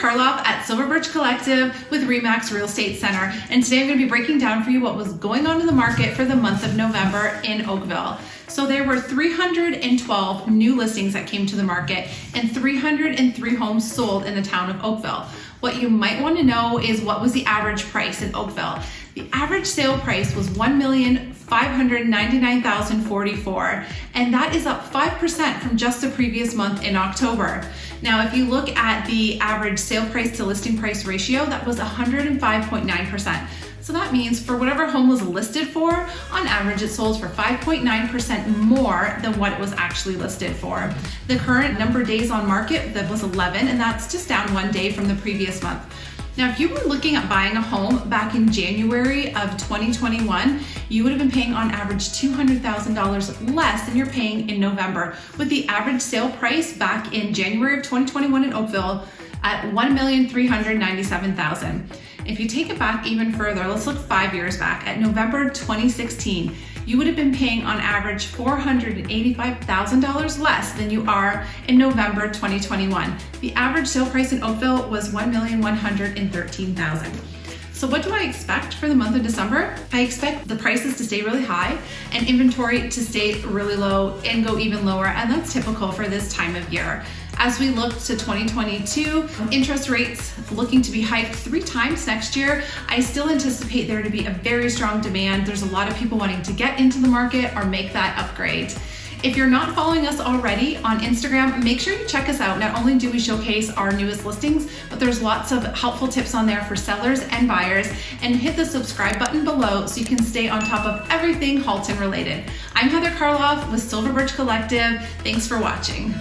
Karloff at Silver Birch Collective with Remax Real Estate Center, and today I'm going to be breaking down for you what was going on in the market for the month of November in Oakville. So there were 312 new listings that came to the market and 303 homes sold in the town of Oakville. What you might want to know is what was the average price in Oakville. The average sale price was 1,599,044 and that is up 5% from just the previous month in October. Now if you look at the average sale price to listing price ratio, that was 105.9%. So that means for whatever home was listed for, on average it sold for 5.9% more than what it was actually listed for. The current number days on market, that was 11, and that's just down one day from the previous month. Now, if you were looking at buying a home back in January of 2021, you would have been paying on average $200,000 less than you're paying in November, with the average sale price back in January of 2021 in Oakville at 1,397,000. If you take it back even further, let's look five years back. At November 2016, you would have been paying on average $485,000 less than you are in November 2021. The average sale price in Oakville was $1,113,000. So what do I expect for the month of December? I expect the prices to stay really high and inventory to stay really low and go even lower, and that's typical for this time of year. As we look to 2022, interest rates looking to be hiked three times next year, I still anticipate there to be a very strong demand. There's a lot of people wanting to get into the market or make that upgrade. If you're not following us already on Instagram, make sure you check us out. Not only do we showcase our newest listings, but there's lots of helpful tips on there for sellers and buyers. And hit the subscribe button below so you can stay on top of everything Halton related. I'm Heather Karloff with Silver Birch Collective. Thanks for watching.